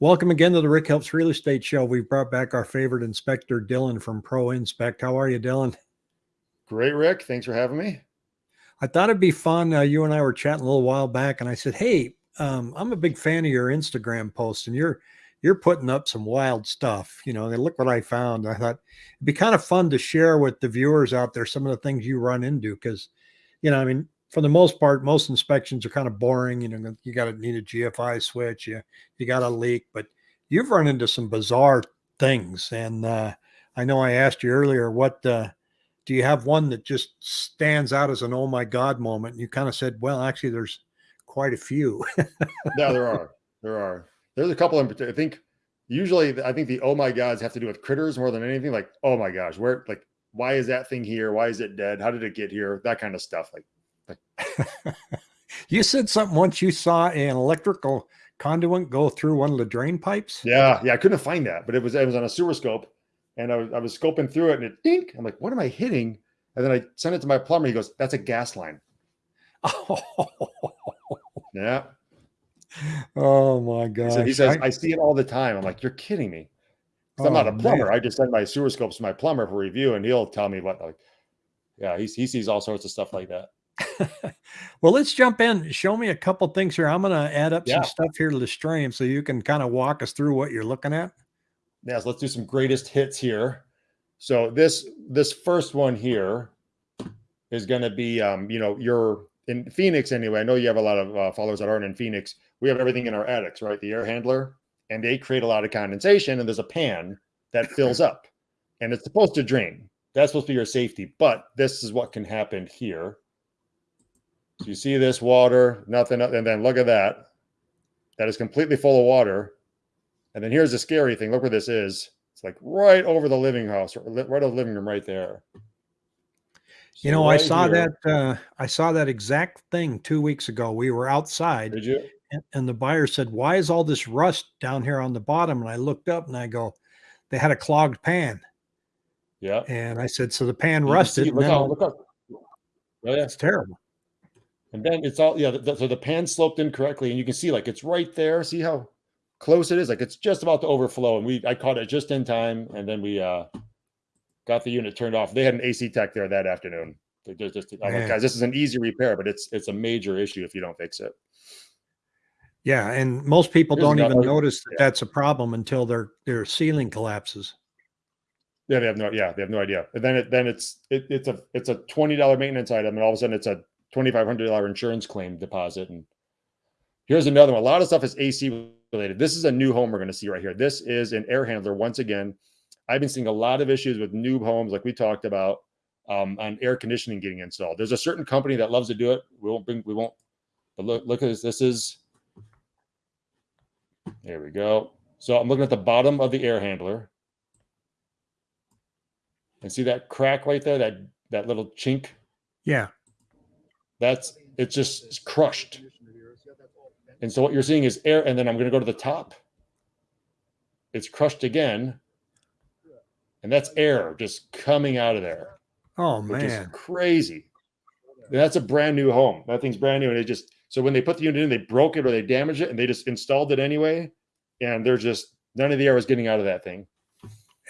Welcome again to the Rick Helps Real Estate Show. We've brought back our favorite inspector, Dylan from Pro Inspect. How are you, Dylan? Great, Rick. Thanks for having me. I thought it'd be fun. Uh, you and I were chatting a little while back, and I said, "Hey, um, I'm a big fan of your Instagram posts, and you're you're putting up some wild stuff. You know, and look what I found. I thought it'd be kind of fun to share with the viewers out there some of the things you run into because, you know, I mean, for the most part, most inspections are kind of boring. You know, you got to need a GFI switch. You you got a leak, but you've run into some bizarre things. And uh, I know I asked you earlier, what uh, do you have one that just stands out as an oh my god moment? And you kind of said, well, actually, there's quite a few. yeah, there are. There are. There's a couple in particular. I think usually, I think the oh my gods have to do with critters more than anything. Like, oh my gosh, where like why is that thing here? Why is it dead? How did it get here? That kind of stuff. Like you said something once you saw an electrical conduit go through one of the drain pipes. Yeah, yeah, I couldn't find that, but it was it was on a sewer scope, and I was I was scoping through it, and it dink. I'm like, what am I hitting? And then I sent it to my plumber. He goes, "That's a gas line." Oh, yeah. Oh my god. So he says, I, I, see it all the time. I'm like, you're kidding me. Oh, I'm not a plumber. Man. I just send my sewer scopes to my plumber for review, and he'll tell me what. Like, yeah, he he sees all sorts of stuff like that. well, let's jump in. Show me a couple things here. I'm going to add up yeah. some stuff here to the stream so you can kind of walk us through what you're looking at. Yes, let's do some greatest hits here. So this this first one here is going to be, um, you know, you're in Phoenix anyway. I know you have a lot of uh, followers that aren't in Phoenix. We have everything in our attics, right? The air handler, and they create a lot of condensation, and there's a pan that fills up, and it's supposed to drain. That's supposed to be your safety, but this is what can happen here. So you see this water, nothing, and then look at that. That is completely full of water. And then here's the scary thing. Look where this is. It's like right over the living house, right over the living room right there. So you know, right I saw here, that uh, I saw that exact thing two weeks ago. We were outside. Did you? And, and the buyer said, Why is all this rust down here on the bottom? And I looked up and I go, They had a clogged pan. Yeah. And I said, So the pan you rusted. See, look, out, look up. Oh, yeah. It's terrible. And then it's all, yeah, the, so the pan sloped incorrectly and you can see like it's right there. See how close it is? Like it's just about to overflow. And we, I caught it just in time. And then we uh, got the unit turned off. They had an AC tech there that afternoon. Just, I'm like, guys, this is an easy repair, but it's, it's a major issue if you don't fix it. Yeah. And most people Here's don't even notice that yeah. that's a problem until their, their ceiling collapses. Yeah, they have no. Yeah, they have no idea. And then it then it's it, it's a it's a twenty dollar maintenance item, and all of a sudden it's a $2,500 insurance claim deposit. And here's another one. A lot of stuff is AC related. This is a new home we're going to see right here. This is an air handler. Once again, I've been seeing a lot of issues with new homes, like we talked about, um, on air conditioning getting installed. There's a certain company that loves to do it. We won't bring, we won't, but look, look at this. This is, there we go. So I'm looking at the bottom of the air handler. And see that crack right there, that, that little chink? Yeah. That's it's just crushed. And so what you're seeing is air, and then I'm going to go to the top. It's crushed again, and that's air just coming out of there. Oh man, crazy! And that's a brand new home. That thing's brand new, and it just so when they put the unit in, they broke it or they damaged it, and they just installed it anyway. And they're just none of the air is getting out of that thing.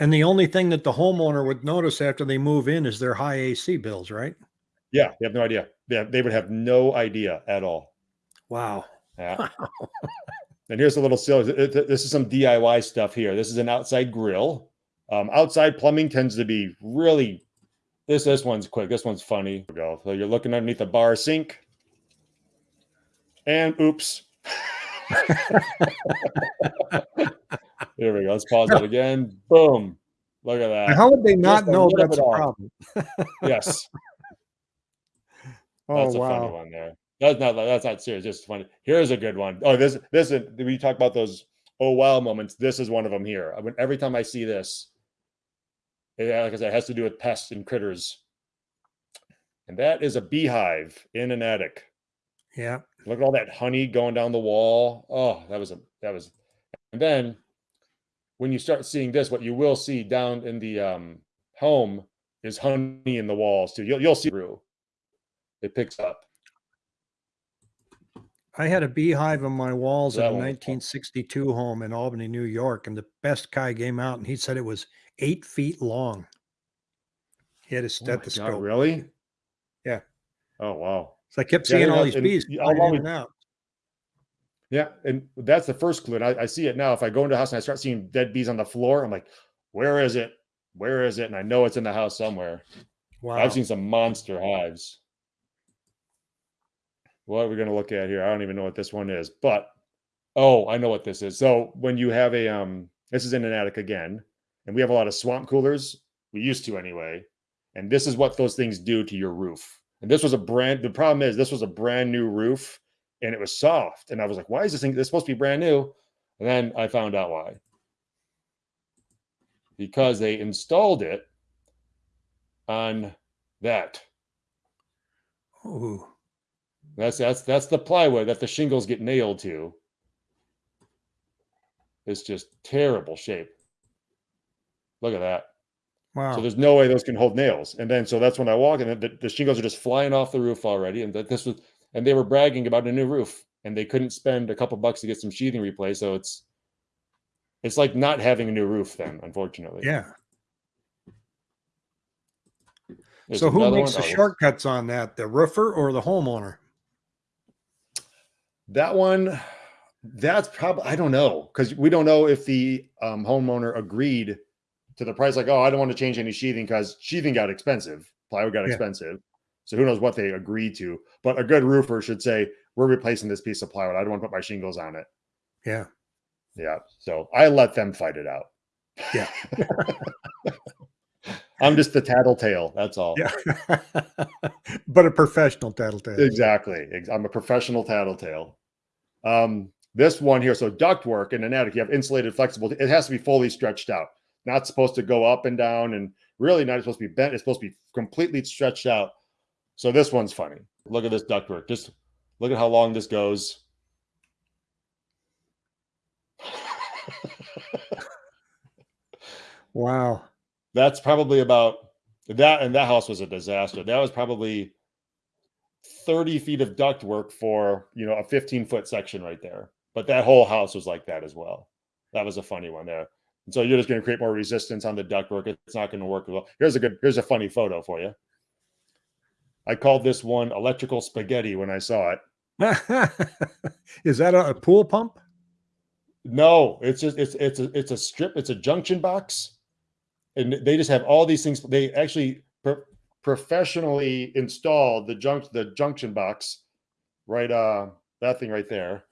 And the only thing that the homeowner would notice after they move in is their high AC bills, right? Yeah, they have no idea. Yeah, they would have no idea at all. Wow. Yeah. and here's a little silly. This is some DIY stuff here. This is an outside grill. Um, outside plumbing tends to be really. This this one's quick. This one's funny. Go. So you're looking underneath the bar sink, and oops. Here we go. Let's pause it again. Boom. Look at that. How would they not Just know that's a problem? yes. Oh, that's a wow. funny one there. That's not that's not serious. Just funny. Here's a good one. Oh, this this is we talk about those oh wow moments. This is one of them here. I mean, every time I see this, it, like I said, it has to do with pests and critters. And that is a beehive in an attic. Yeah. Look at all that honey going down the wall. Oh, that was a that was and then when you start seeing this, what you will see down in the um, home is honey in the walls too. You'll you'll see through it picks up. I had a beehive on my walls in That a one 1962 home in Albany, New York, and the best guy came out and he said it was eight feet long. He had a Oh my God, stethoscope. really? Yeah. Oh wow. So I kept Yeah, seeing all these bees y- I'll in always- and out. Yeah, and that's the first clue. And I, I see it now. If I go into a house and I start seeing dead bees on the floor, I'm like, where is it? Where is it? And I know it's in the house somewhere. Wow. I've seen some monster hives. What are we going to look at here? I don't even know what this one is, but oh, I know what this is. So when you have a um, this is in an attic again, and we have a lot of swamp coolers. We used to anyway, and this is what those things do to your roof. And this was a brand. The problem is this was a brand new roof, and it was soft. And I was like, why is this thing? This supposed to be brand new. And then I found out why. Because they installed it on that. Ooh. That's that's that's the plywood that the shingles get nailed to. It's just terrible shape. Look at that. Wow. So there's no way those can hold nails. And then so that's when I walk and the, the shingles are just flying off the roof already. And that this was and they were bragging about a new roof and they couldn't spend a couple bucks to get some sheathing replaced. So it's it's like not having a new roof then, unfortunately. yeah. There's so who makes the Oh, shortcuts on that? The roofer or the homeowner? That one, that's probably I don't know because we don't know if the um, homeowner agreed to the price. Like, oh, I don't want to change any sheathing because sheathing got expensive, plywood got Yeah. expensive. So who knows what they agreed to? But a good roofer should say, "We're replacing this piece of plywood. I don't want to put my shingles on it." Yeah. Yeah. So I let them fight it out. Yeah. I'm just the tattletale. That's all. Yeah. but a professional tattletale. Exactly. I'm a professional tattletale. Um, this one here, so ductwork in an attic, you have insulated, flexible. It has to be fully stretched out. Not supposed to go up and down, and really not supposed to be bent. It's supposed to be completely stretched out. So this one's funny. Look at this ductwork. Just look at how long this goes. Wow. That's probably about that, and that house was a disaster. That was probably 30 feet of ductwork for you know a 15 foot section right there. But that whole house was like that as well. That was a funny one there. And so you're just going to create more resistance on the ductwork. It's not going to work well. Here's a good. Here's a funny photo for you. I called this one electrical spaghetti when I saw it. Is that a, a pool pump? No, it's just it's it's a it's a strip. It's a junction box, and they just have all these things. They actually professionally installed the junk the junction box, right? Uh, that thing right there.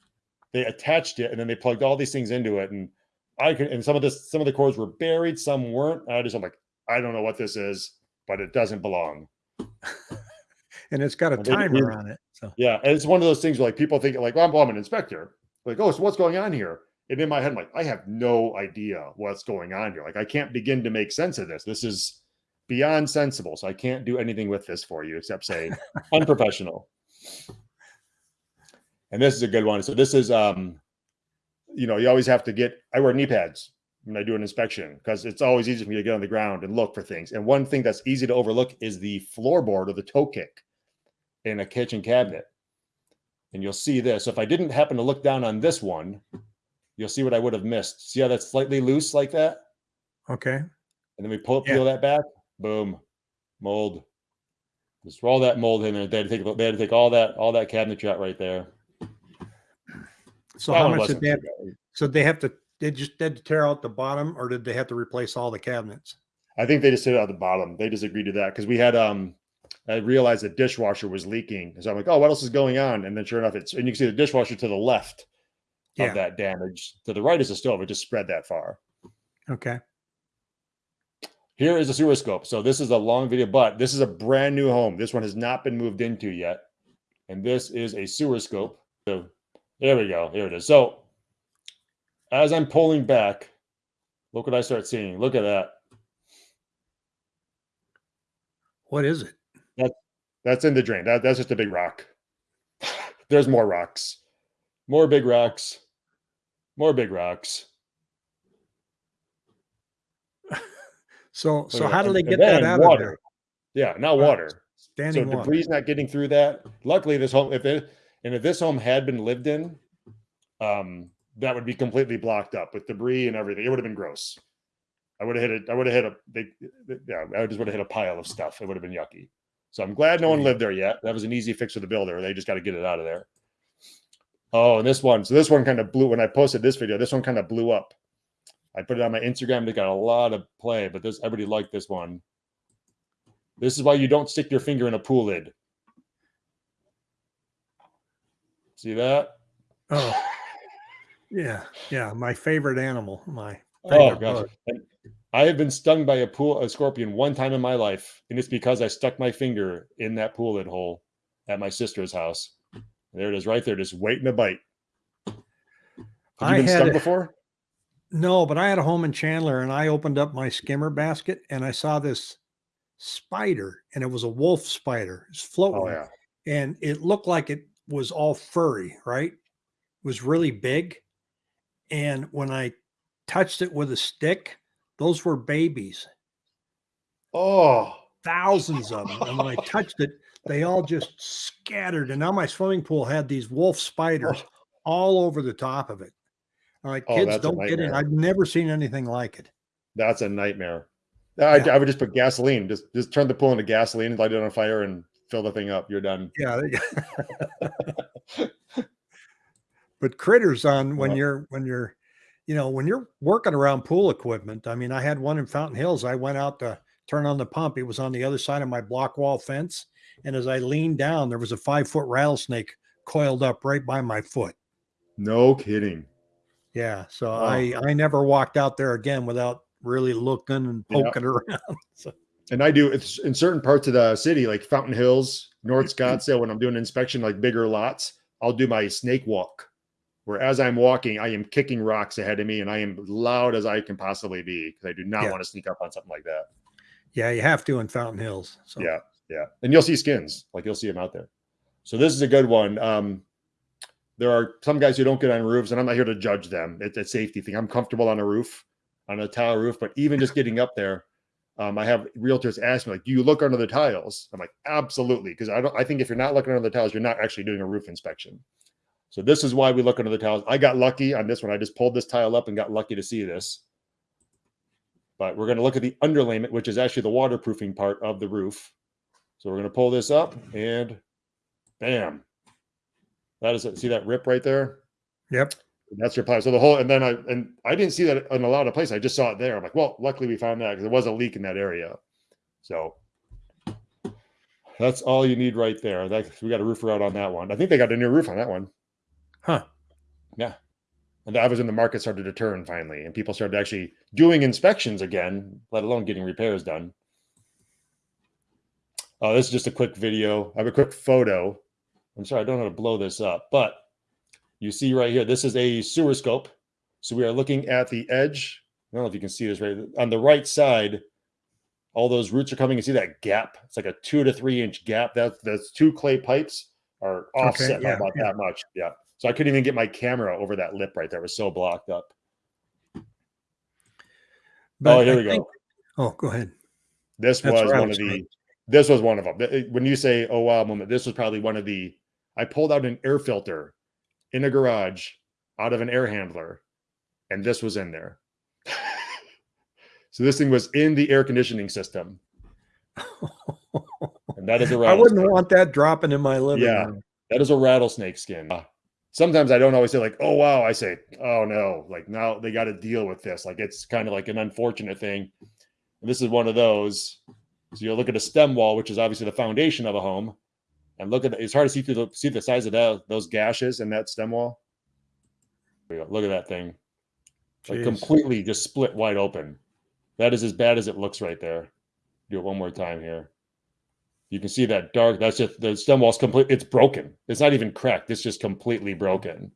They attached it, and then they plugged all these things into it. And I can and some of this some of the cords were buried, some weren't. I just I'm like, I don't know what this is, but it doesn't belong. And it's got a Well, timer on it. So Yeah, and it's one of those things where like people think like, well, I'm, I'm an inspector. Like, oh, so what's going on here? And in my head, I'm like, I have no idea what's going on here. Like, I can't begin to make sense of this. This is beyond sensible. So I can't do anything with this for you except say unprofessional. And this is a good one. So this is um, you know, you always have to get I wear knee pads when I do an inspection because it's always easy for me to get on the ground and look for things. And one thing that's easy to overlook is the floorboard or the toe kick in a kitchen cabinet. And you'll see this. If I didn't happen to look down on this one, you'll see what I would have missed. See how that's slightly loose like that? okay. And then we pull Yeah. peel that back. Boom. Mold. Just roll that mold in there. They had to take they had to take all that all that cabinetry out right there. So That how much did they have, so they have to they just had to tear out the bottom or did they have to replace all the cabinets? I think they just hit it at the bottom. They just agreed to that because we had um I realized the dishwasher was leaking. So I'm like, oh, what else is going on? And then sure enough, it's and you can see the dishwasher to the left Yeah. of that damage. To the right is the stove. It just spread that far. Okay. Here is a sewer scope. So this is a long video, but this is a brand new home. This one has not been moved into yet. And this is a sewer scope. So there we go. Here it is. So as I'm pulling back, look what I start seeing. Look at that. What is it? That's in the drain. That, that's just a big rock. There's more rocks. More big rocks. More big rocks. So so how do they get that out water. of Yeah, not Wow. water. Standing so water. debris not getting through that. Luckily, this home, if it And if this home had been lived in, um, that would be completely blocked up with debris and everything. It would have been gross. I would have hit it. I would have hit a. They, yeah, I just would have hit a pile of stuff. It would have been yucky. So I'm glad no one lived there yet. That was an easy fix for the builder. They just got to get it out of there. Oh, and this one. So this one kind of blew when I posted this video. This one kind of blew up. I put it on my Instagram. They got a lot of play, but this everybody liked this one. This is why you don't stick your finger in a pool lid. See that? Oh, yeah, yeah. My favorite animal. My oh gosh. I have been stung by a pool a scorpion one time in my life, and it's because I stuck my finger in that pool lid hole at my sister's house. There it is, right there, just waiting to bite. Have you I been stung a- before? No, but I had a home in Chandler and I opened up my skimmer basket and I saw this spider and it was a wolf spider. It's floating Oh yeah. and it looked like it was all furry, right? It was really big. And when I touched it with a stick, those were babies, Oh, thousands of them. And when I touched it, they all just scattered. And now my swimming pool had these wolf spiders oh. all over the top of it. All right, Oh, kids, don't get it. I've never seen anything like it. that's a nightmare. I, Yeah. I would just put gasoline. Just just turn the pool into gasoline, light it on fire, and fill the thing up. You're done. Yeah. but critters on when Yeah. you're when you're you know when you're working around pool equipment. I mean, I had one in Fountain Hills. I went out to turn on the pump. It was on the other side of my block wall fence, and as I leaned down, there was a five foot rattlesnake coiled up right by my foot. No kidding. Yeah. So. I I never walked out there again without really looking and Yeah. poking around. So And I do it's in certain parts of the city, like Fountain Hills, North Scottsdale, when I'm doing inspection, like bigger lots, I'll do my snake walk. Where as I'm walking, I am kicking rocks ahead of me and I am loud as I can possibly be because I do not Yeah. want to sneak up on something like that. yeah, you have to in Fountain Hills. So Yeah, yeah. And you'll see skins, like you'll see them out there. So this is a good one. Um, there are some guys who don't get on roofs, and I'm not here to judge them. It's a safety thing. I'm comfortable on a roof, on a tile roof, but even just getting up there, um, I have realtors ask me, like, do you look under the tiles? I'm like, absolutely, because I don't I think if you're not looking under the tiles, you're not actually doing a roof inspection. So this is why we look under the tiles. I got lucky on this one. I just pulled this tile up and got lucky to see this. But we're going to look at the underlayment, which is actually the waterproofing part of the roof. So we're going to pull this up and bam. That is it. See that rip right there? Yep. That's your ply. So the whole, and then I, and I didn't see that in a lot of places. I just saw it there. I'm like, well, luckily we found that because there was a leak in that area. So that's all you need right there. That we got a roofer out on that one. I think they got a new roof on that one. Huh. Yeah. And that was when the market started to turn finally, and people started actually doing inspections again, let alone getting repairs done. Oh, this is just a quick video. I have a quick photo. I'm sorry, I don't know how to blow this up, but you see right here, this is a sewer scope. So we are looking at the edge. I don't know if you can see this right on the right side. All those roots are coming. You see that gap? It's like a two to three inch gap. That's that's two clay pipes are offset by yeah, about yeah. that much. Yeah. So I couldn't even get my camera over that lip right there. It was so blocked up. But oh, here I we go. think- oh, go ahead. This That's was one of rattlesnake. the. This was one of them. When you say "oh wow" moment, this was probably one of the. I pulled out an air filter in a garage out of an air handler, and this was in there. so this thing was in the air conditioning system, and that is a I wouldn't want that dropping in my living Yeah. room. That is a rattlesnake skin. Uh, Sometimes I don't always say like, "Oh wow," I say, "Oh no," like now they got to deal with this. Like it's kind of like an unfortunate thing. And this is one of those. So you look at a stem wall, which is obviously the foundation of a home, and look at the, it's hard to see through the see the size of that those gashes in that stem wall. There you go. Look at that thing, like completely just split wide open. That is as bad as it looks right there. Do it one more time here. You can see that dark. That's just the stem wall's complete. It's broken. It's not even cracked. It's just completely broken.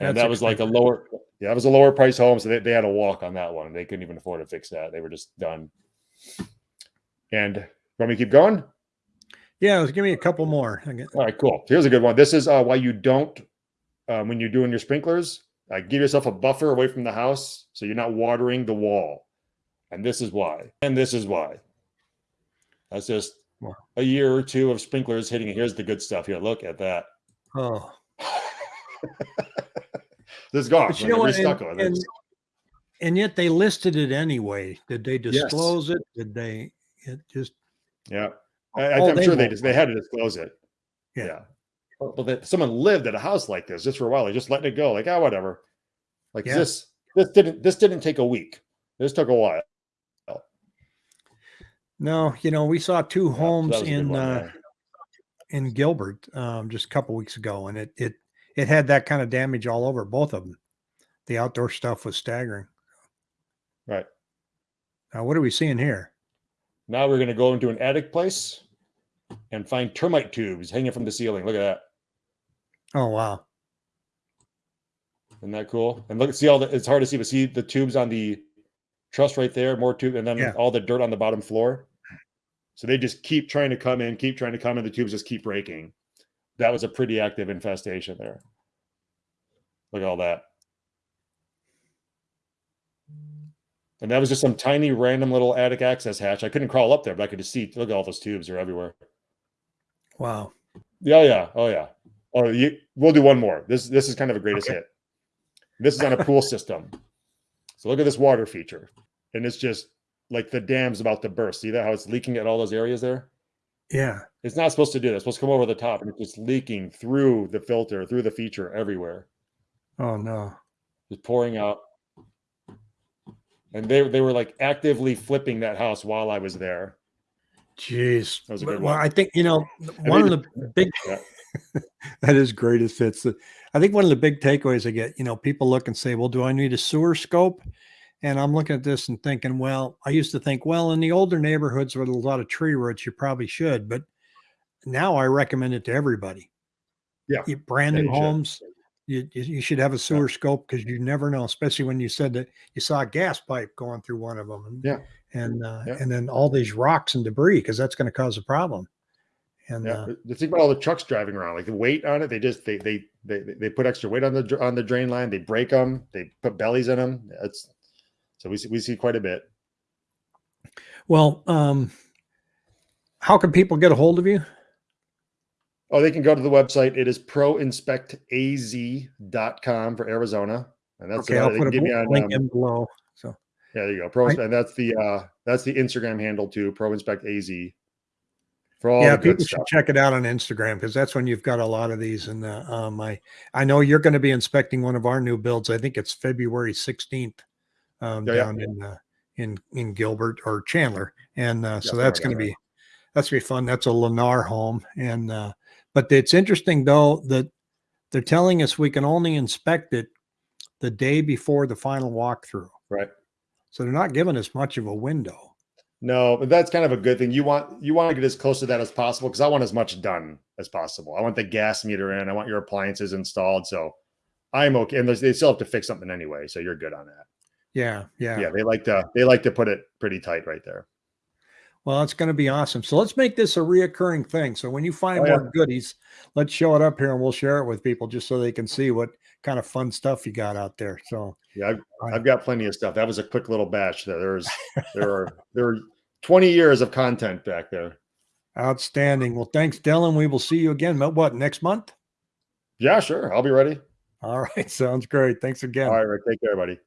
And That's that was like a lower. Yeah, it was a lower price home, so they, they had a walk on that one. They couldn't even afford to fix that. They were just done. And want me keep going? Yeah, give me a couple more. All right, cool. Here's a good one. This is uh, why you don't, um, when you're doing your sprinklers, uh, give yourself a buffer away from the house so you're not watering the wall. And this is why. And this is why. That's just Wow. a year or two of sprinklers hitting. it. Here's the good stuff here. Look at that. Oh, this is gone. you know what? And, and, and yet they listed it anyway. Did they Yes. disclose it? Did they? It just yeah, I, Oh, I'm they sure they just, they had to disclose it. Yeah. Yeah. But, that someone lived at a house like this just for a while. They just letting it go. Like, ah, whatever. Like Yeah. this, this didn't, this didn't take a week. This took a while. no. You know, we saw two Yeah, so homes was in one, uh, in Gilbert um, just a couple weeks ago, and it it it had that kind of damage all over both of them. The outdoor stuff was staggering. Right. Now, what are we seeing here? Now we're going to go into an attic place and find termite tubes hanging from the ceiling. Look at that. Oh wow! Isn't that cool? And look, see all the, it's hard to see, but see the tubes on the truss right there, more tube, and then Yeah. all the dirt on the bottom floor. So they just keep trying to come in, keep trying to come in. The tubes just keep breaking. That was a pretty active infestation there. Look at all that. And that was just some tiny random little attic access hatch. I couldn't crawl up there, but I could just see. Look at all those tubes; they're everywhere. Wow! Yeah, yeah, oh yeah. Oh, you, we'll do one more. This this is kind of a greatest Okay. hit. This is on a pool system. So look at this water feature, and it's just like the dam's about to burst. See that how it's leaking at all those areas there? Yeah. It's not supposed to do that. It's supposed to come over the top, and it's just leaking through the filter, through the feature, everywhere, Oh no! It's pouring out. And they they were like actively flipping that house while I was there. Jeez. That was a good well, one. I think you know one of the big. Yeah. that is greatest hits. Uh, I think one of the big takeaways I get, you know, people look and say, "Well, do I need a sewer scope?" And I'm looking at this and thinking, well, I used to think, well, in the older neighborhoods with a lot of tree roots, you probably should, but now I recommend it to everybody. Yeah. You- brand new homes, you, you should have a sewer scope because you never know, especially when you said that you saw a gas pipe going through one of them. And, Yeah. And, uh, Yeah. and then all these rocks and debris, because that's going to cause a problem. And, Yeah, uh, thing about all the trucks driving around, like the weight on it, they just they they they they put extra weight on the on the drain line. They break them. They put bellies in them. It's so we see we see quite a bit. well, um, how can people get a hold of you? Oh, they can go to the website. It is proinspectaz.com for Arizona, and that's Okay, I'll put a me on, link um, in below. So yeah, there you go. Pro I- and that's the uh that's the Instagram handle too. ProInspectAZ for all yeah, people should check it out on Instagram because that's when you've got a lot of these. And uh, um, I I know you're going to be inspecting one of our new builds. I think it's February 16th um, Yeah, yeah. down in uh, in in Gilbert or Chandler, and uh, so that's going to be that's gonna be fun. That's a Lennar home, and uh, but it's interesting though that they're telling us we can only inspect it the day before the final walkthrough. Right. So they're not giving us much of a window. No, but that's kind of a good thing. You want you want to get as close to that as possible because I want as much done as possible. I want the gas meter in. I want your appliances installed. So I'm okay. And they still have to fix something anyway. So you're good on that. Yeah, yeah. Yeah, they like to they like to put it pretty tight right there. Well, it's going to be awesome. So let's make this a reoccurring thing. So when you find Oh, yeah. more goodies, let's show it up here and we'll share it with people just so they can see what kind of fun stuff you got out there. So Yeah, I've. I've got plenty of stuff. That was a quick little batch. There, there's there are there are 20 years of content back there. outstanding. Well, thanks, Dylan. We will see you again. What what, next month? Yeah, sure. I'll be ready. All right. Sounds great. Thanks again. All right, Rick. Take care, buddy.